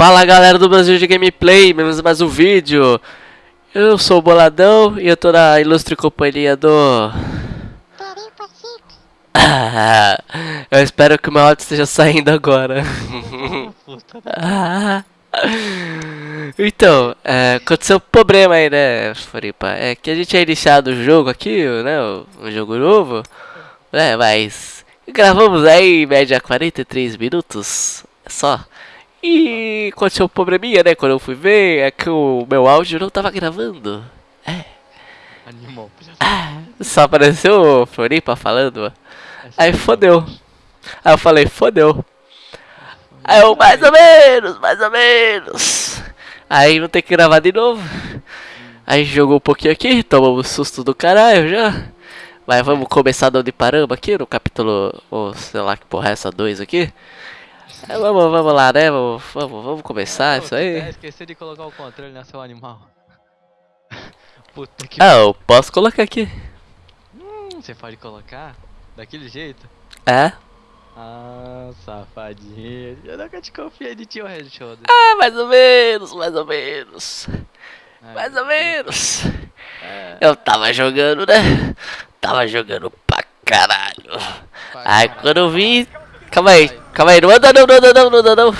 Fala galera do Brasil de Gameplay, menos mais um vídeo. Eu sou o Boladão e eu tô na ilustre companhia do. eu espero que o meu áudio esteja saindo agora. então, é, aconteceu um problema aí, né, Floripa? É que a gente tinha iniciado o jogo aqui, né? Um jogo novo. É, mas gravamos aí em média 43 minutos só. E aconteceu um probleminha, né? Quando eu fui ver, é que o meu áudio não tava gravando. É. Animal. Ah, só apareceu o Floripa falando. Aí fodeu. Aí eu falei, fodeu. Aí eu, mais ou menos, mais ou menos. Aí não tem que gravar de novo. Aí jogou um pouquinho aqui, tomamos susto do caralho já. Mas vamos começar de onde paramos aqui, no capítulo, ou sei lá que porra é essa, 2 aqui. É, vamos, vamos lá, né? Vamos, vamos, vamos começar isso aí. É, esqueci de colocar o controle no seu animal. Puta que. Ah, eu posso colocar aqui. Hum, você pode colocar? Daquele jeito? É? Ah, safadinho. Eu nunca te confiei de tio Red Shoulder. Ah, mais ou menos, mais ou menos. Ai, Mais ou menos. É, Eu tava jogando, né? Tava jogando pra caralho. pra Aí caralho. quando eu vi. Calma aí, calma aí, não anda não, não anda não, não anda não.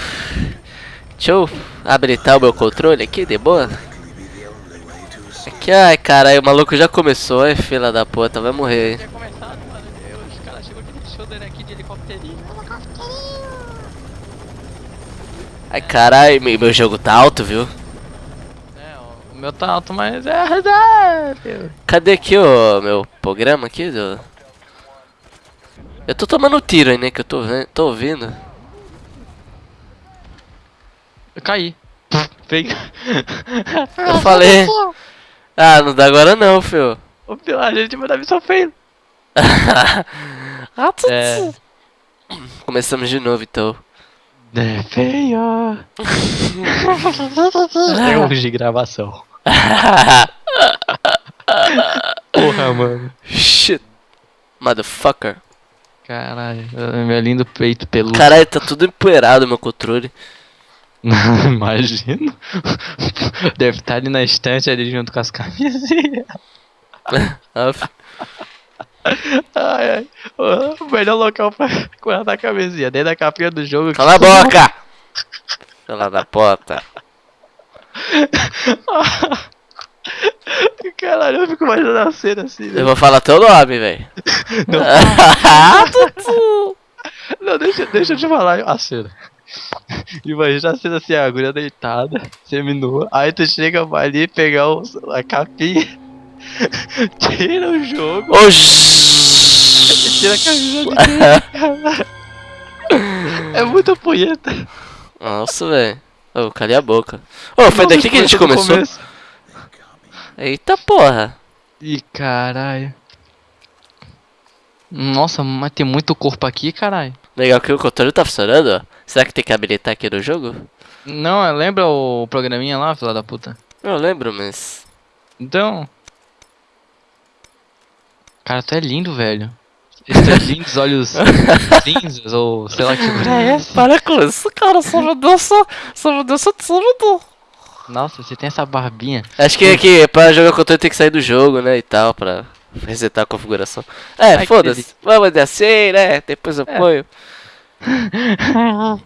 Deixa eu habilitar o meu controle aqui, de boa. Aqui, ai caralho, o maluco já começou, é fila da puta, vai morrer helicópterinho. Ai caralho, meu jogo tá alto, viu? É, o meu tá alto, mas é. Cadê aqui o meu programa aqui? Do... Eu tô tomando tiro aí, né? Que eu tô, vendo, tô ouvindo. Eu caí. Vem. Eu falei. Ah, não dá agora não, fio. Ô, meu, a gente vai dar missão feio. ah, É. Começamos de novo então. É feio. Erros de gravação. Porra, mano. Shit. Motherfucker. Caralho, meu lindo peito peludo. Caralho, tá tudo empoeirado meu controle. Imagino. Deve estar ali na estante ali junto com as camisinhas. Ai, ai. O melhor local pra guardar a camisinha. Dentro da capinha do jogo. Cala a boca! Cala da porta. Caralho, eu fico imaginando a cena assim. Eu vou falar teu nome, velho. Não, Ah, Tutu. não deixa, deixa eu te falar a cena. Imagina a cena assim, a agulha deitada, seminua. Aí tu chega vai ali pegar o, a capinha, tira o jogo e tira a camisa de. É muita punheta. Nossa, velho. Ô, calei a boca. Ô, foi daqui que a gente começou? começo. Eita porra. Ih, caralho. Nossa, mas tem muito corpo aqui, caralho. Legal que o controle tá funcionando, ó. Será que tem que habilitar aqui no jogo? Não, é, lembra o programinha lá, filha da puta? Eu lembro, mas... Então. Cara, tu é lindo, velho. Esses lindos olhos cinzas, ou sei lá que é essa. Para com isso, cara. Só me deixa... Só me deixa tímido. Nossa, você tem essa barbinha. Acho que aqui, pra jogar controle tem que sair do jogo, né, e tal, pra resetar a configuração. É, foda-se. Vamos de assim, né? Depois eu É. ponho.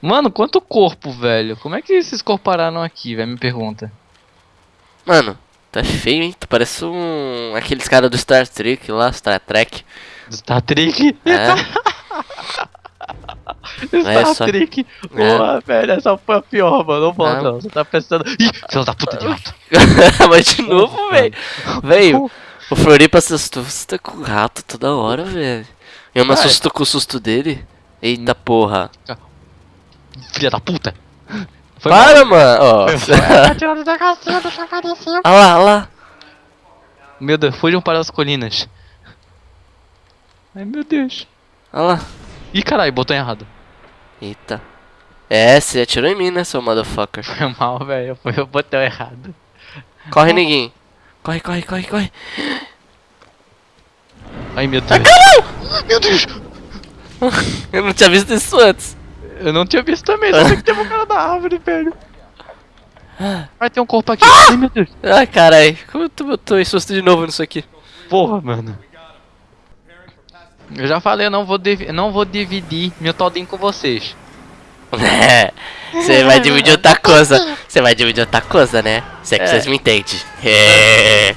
Mano, quanto corpo, velho? Como é que esses corpos pararam aqui, velho? Me pergunta. Mano, tá feio, hein? Tu parece um... Aqueles caras do Star Trek lá, Star Trek. Star Trek? É. Star É só- Trek. Porra, velho, essa foi a pior, mano. Não volta, Ah. não. Você tá pensando. Ih, filho da puta de rato. Mas de novo, velho. Velho, o Floripa assustou. Você tá com o rato toda hora, velho. Eu me Vai. assusto com o susto dele. Eita porra. Filha da puta. Foi mal. Para, mano. Ó. Tá aparecer. Olha lá, olha lá. Meu Deus, fujam para as colinas. Ai, meu Deus. Olha lá. Ih, caralho, botou errado. Eita. É, você atirou em mim, né, seu motherfucker? Foi mal, velho. Foi o botão errado. Corre, ninguém. Corre, corre, corre, corre. Ai, meu Deus. Meu Deus. Eu não tinha visto isso antes. Eu não tinha visto também, só sei que tem um cara da árvore, velho. Vai ter um corpo aqui. Ai, meu Deus. Ai, carai. Como eu tô, eu tô em susto de novo nisso aqui? Porra, mano. Eu já falei, eu não vou, não vou dividir meu todinho com vocês. É, Você vai dividir outra coisa. Você vai dividir outra coisa, né? Se é que É. vocês me entendem. É.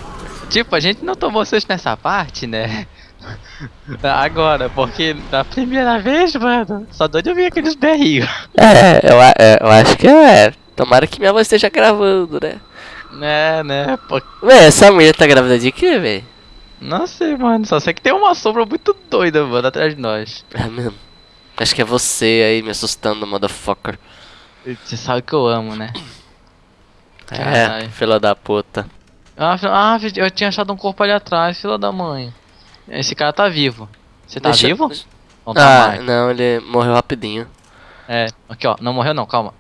Tipo, a gente não tomou vocês nessa parte, né? Agora, porque da primeira vez, mano, só doido eu vi aqueles berrinhos. É, eu, a- é, eu acho que é. Tomara que minha voz esteja gravando, né? Né, né? Pô, Véi, essa mulher tá grávida de quê, véi? Não sei, mano. Só sei que tem uma sombra muito doida, mano, atrás de nós. É mesmo. Acho que é você aí me assustando, motherfucker. Você sabe que eu amo, né? É, filha da puta. Ah, ah, eu tinha achado um corpo ali atrás, filha da mãe. Esse cara tá vivo. Você tá Deixa- vivo? Não tá Ah, mais. não, ele morreu rapidinho. É, aqui ó, não morreu não, calma.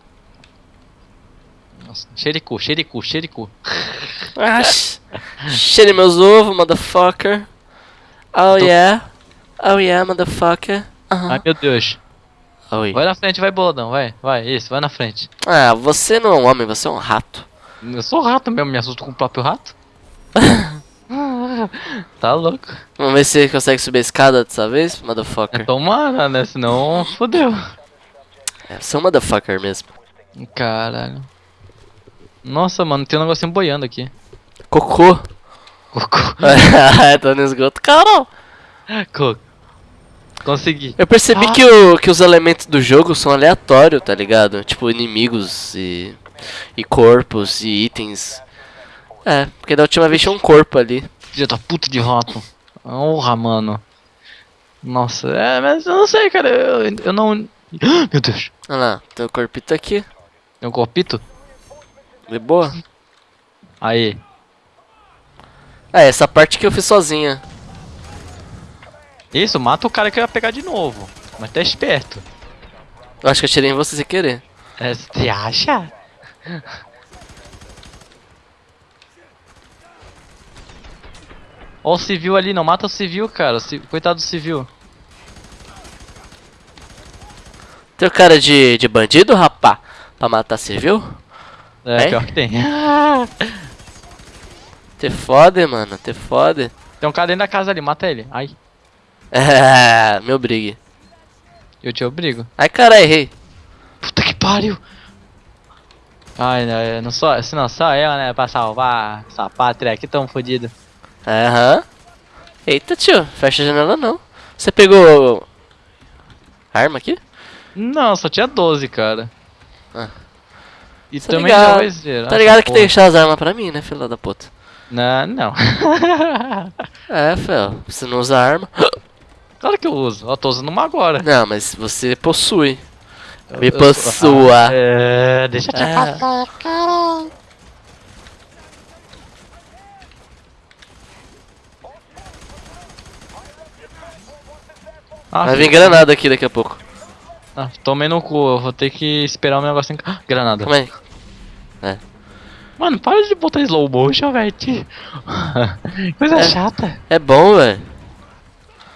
Nossa, xericu, xericu, xericu. Ah, cheire meus ovos, motherfucker. Oh Tô- yeah. Oh yeah, motherfucker. Aham. Ai meu Deus. Oi. Vai na frente, vai boladão, vai, vai, isso, vai na frente. Ah, você não é um homem, você é um rato. Eu sou rato mesmo, me assusto com o próprio rato. tá louco. Vamos ver se você consegue subir a escada dessa vez, É, motherfucker. tomara, né? Senão fodeu. É, você é um motherfucker mesmo. Caralho. Nossa, mano, tem um negocinho boiando aqui. Cocô. Cocô. Tô no esgoto. Carol! Co- Consegui. Eu percebi Ah. que, o, que os elementos do jogo são aleatórios, tá ligado? Tipo, inimigos e, e corpos e itens. É, porque da última vez tinha um corpo ali. Filha da puta de rato. Porra, mano. Nossa, é, mas eu não sei, cara. Eu, eu não. Meu Deus. Olha lá, teu corpito aqui. Tem um corpito? De boa. Aí. Ah, essa parte que eu fiz sozinha. Isso, mata o cara que eu ia pegar de novo. Mas tá esperto. Eu acho que eu tirei em você sem querer. É, você acha? Ó o civil ali, não mata o civil, cara. o Coitado do civil. Teu cara de, de bandido, rapá? Pra matar civil? É, É? pior que tem. Te fode, mano, te fode. tem um cara dentro da casa ali, mata ele. Ai, É, meu brigue. eu te obrigo. Ai, caralho, errei. Puta que pariu! Ai, não, não só, se não só eu, né, pra salvar essa pátria aqui tão fodido. Aham. Eita, tio, fecha a janela não. Você pegou arma aqui? Não, só tinha 12, cara. Ah. E Tá também ligado- vai zerar. Tá ligado que tem que porra. deixar as armas pra mim, né, filha da puta? Não, não. É, fel, você não usa arma. claro que eu uso. Ó, tô usando uma agora. Não, mas você possui. Me Eu- eu- possua. Ah, É, deixa eu te É. passar, cara. Ah, Vai vir granada aqui daqui a pouco. Ah, tomei no cu, eu vou ter que esperar o meu negocinho. Ah, granada. Calma aí. Mano, para de botar slow motion, velho. Coisa É. chata. É bom, velho.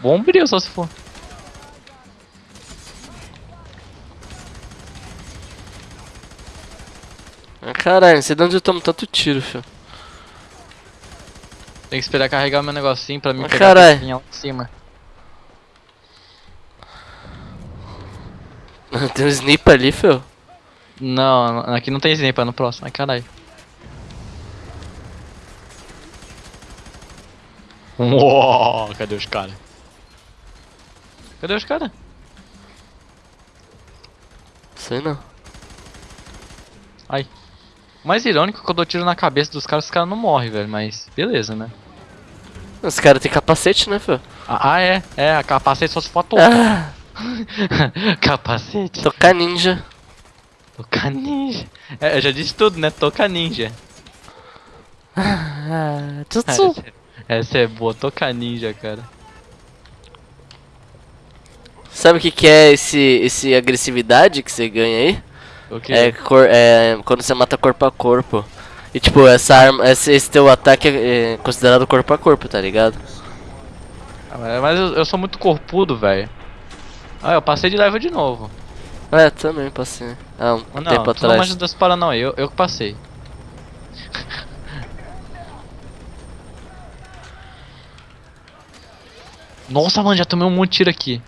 Bom brilho só se for. Ah, caralho, não sei de onde eu tomo tanto tiro, filho. Tem que esperar carregar meu negocinho pra mim Ah, pegar lá em cima. Tem um sniper ali, filho. Não, aqui não tem sniper, é no próximo. Ai, caralho. Uou, cadê os caras? Cadê os caras? Sei não. Ai. O mais irônico é que eu dou tiro na cabeça dos caras, os caras não morrem, velho. Mas beleza, né? Os caras têm capacete, né, filho? Ah, ah, é. É, a capacete só se for. Ah, capacete. tocar ninja. Toca ninja. É, eu já disse tudo, né? Toca ninja. Ah, tutsu. Essa é boa, toca ninja, cara. Sabe o que, que é esse, esse agressividade que você ganha aí? O que? É, cor, é quando você mata corpo a corpo. E tipo, essa arma, esse, esse teu ataque é, é considerado corpo a corpo, tá ligado? Ah, Mas eu, eu sou muito corpudo, velho. Ah, eu passei de level de novo. É, também passei. Há um Não, tempo tu não atrás. manja das não, eu, eu que passei. Nossa, mano, já tomei um monte de tiro aqui.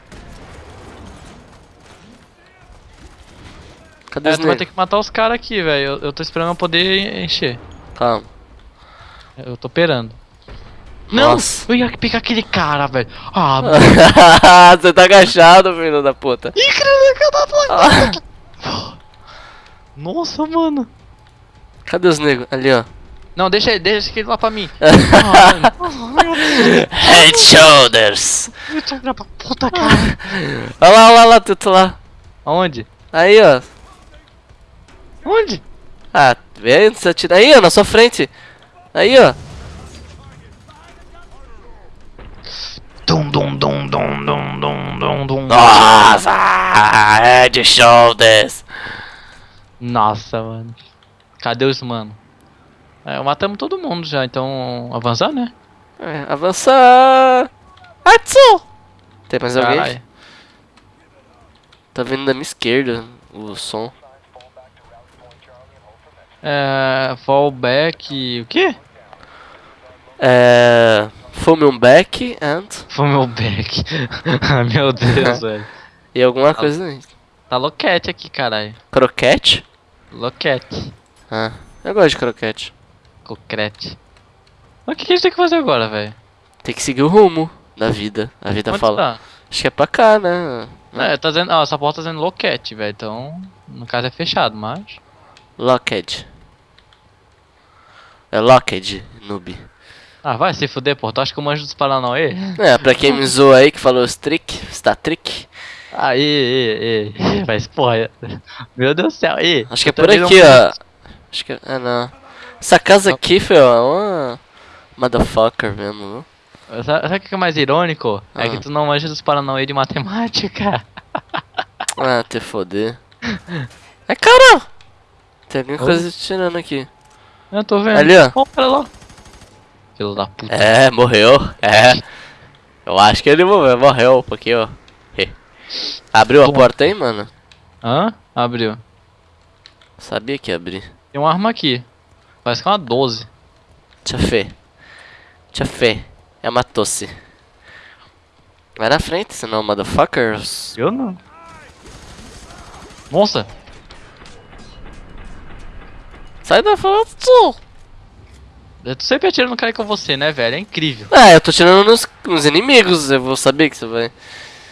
Cadê É, os vai ter que matar os caras aqui, velho. Eu, eu tô esperando eu poder encher. Calma. Eu tô operando. Não! Nossa. Eu ia pegar aquele cara, velho. Ah, mano. Você tá agachado, filho da puta. Ih, cara, Nossa, mano. Cadê os negros? Ali, ó. Não, deixa ele, deixa aquele lá pra mim. Ah. Head shoulders. Da puta, cara. Olha lá, olha lá, tudo lá. Aonde? Aí, ó. Onde? Ah, onde você atira. Aí, ó, na sua frente. Aí, ó. Dum, dum, dum, dum, dum, dum, dum, dum. Nossa, head shoulders. Nossa, mano. Cadê os mano? É, matamos todo mundo já, então avançar, né? É, avançar. Atsu. Tem mais alguém? Caralho. Tá vindo da minha esquerda o som. É. Fallback. O quê? É. Fume um back and. Foi meu back. Ai, meu Deus, velho. E alguma coisa aí. Tá loquete aqui, caralho. Croquete? Loquete. Ah, eu gosto de croquete. Concrete. Mas o que, que a gente tem que fazer agora, velho? Tem que seguir o rumo da vida. A vida Onde fala. tá? Acho que é pra cá, né? É, tá dizendo. Ó, essa porta tá dizendo loquete, velho. Então, no caso é fechado, mas. Locked. É Locked, noob. Ah, vai se fuder, pô. Tu acha que eu manjo dos Paranauê? É, pra quem me zoou aí que falou os trick, está trick. Aí, ei, ei. Mas, porra. Meu Deus do céu, ei. Acho que é por aqui, não- ó. Acho que é. Ah, não. Essa casa aqui, foi é uma. Motherfucker mesmo, viu? Sabe o que é mais irônico? É Ah. que tu não manja dos Paranauê de matemática. Ah, te foder. É cara! Tem alguma coisa tirando aqui. Eu tô vendo. Ali. Ó, olha lá. Filho da puta. É, morreu. É. Eu acho que ele morreu, morreu um pouquinho, ó. Abriu a porta aí, mano? Hã? Abriu. Sabia que ia abrir. Tem uma arma aqui. Parece que é uma 12. Tia Fê. Tia Fê. É uma tosse. Vai na frente, senão, motherfuckers. Eu não. Nossa! Sai da frente, tio. Eu tô sempre atirando no cara com você, né, velho? É incrível. Ah, eu tô tirando nos, nos inimigos, eu vou saber que você vai.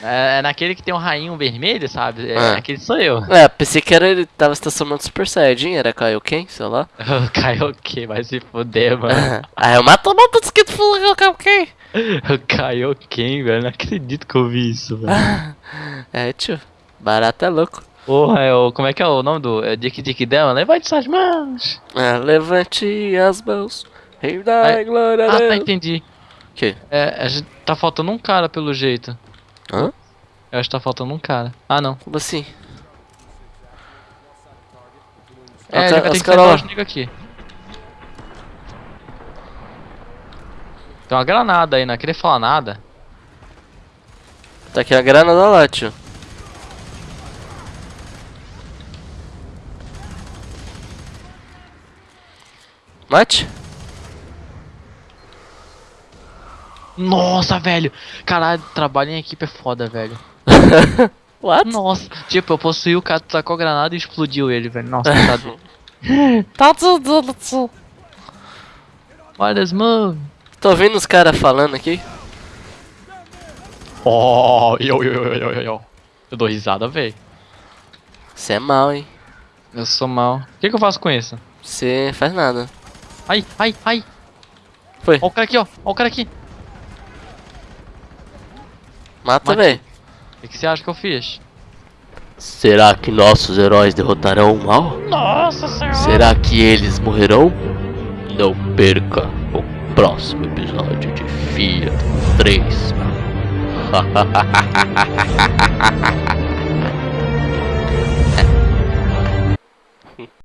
É, é naquele que tem um rainho vermelho, sabe? É, Ah. aquele sou eu. É, pensei que era ele tava estacionando Super Saiyajin, era Kaioken, sei lá. Kaioken vai se fuder, mano. ah, eu mato o motosquito falando Kaioken. O Kaioken, velho. Não acredito que eu vi isso, velho. É, tio. Barato é louco. Porra, é o. Como é que é o nome do. É Dick Dick dela? Levante suas mãos! É, levante as mãos. Rei da Ai, glória a Ah, tá, Deus. entendi. Que? É, a gente tá faltando um cara pelo jeito. Hã? Eu acho que tá faltando um cara. Ah, não. Como assim? É, Ah, ele vai ter que os negros aqui. Tem uma granada aí, não queria falar nada. Tá aqui a granada lá, tio. Mate? Nossa, velho! Caralho, trabalho em equipe é foda, velho. What? Nossa, tipo, eu possuí o cara, tacou a granada e explodiu ele, velho. Nossa, coitado. Tá tudo, tudo. Olha as mãos. Tô ouvindo os caras falando aqui. Oh, eu, eu, eu, eu, eu, eu. Eu dou risada, velho. Você é mal, hein? Eu sou mal. O que, que eu faço com isso? Você faz nada. Ai, ai, ai. Foi. Ó o cara aqui, ó. Ó o cara aqui. Mata, véi. O que, que você acha que eu fiz? Será que nossos heróis derrotarão o mal? Nossa senhora. Será que eles morrerão? Não perca o próximo episódio de Fiat 3.